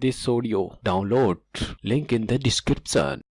this audio. Download link in the description.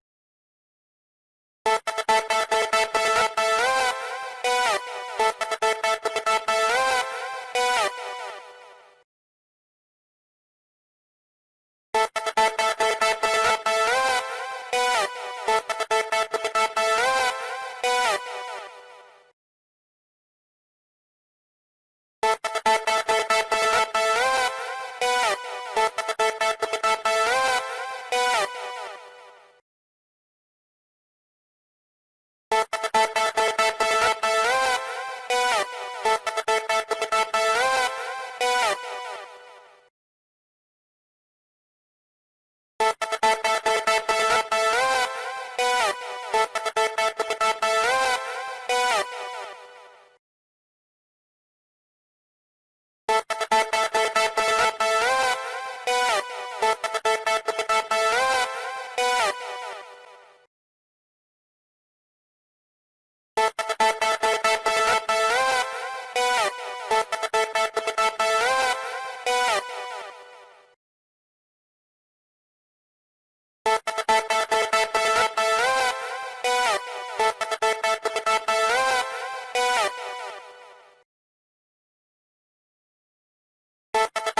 you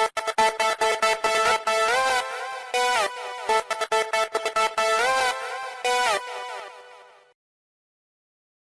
you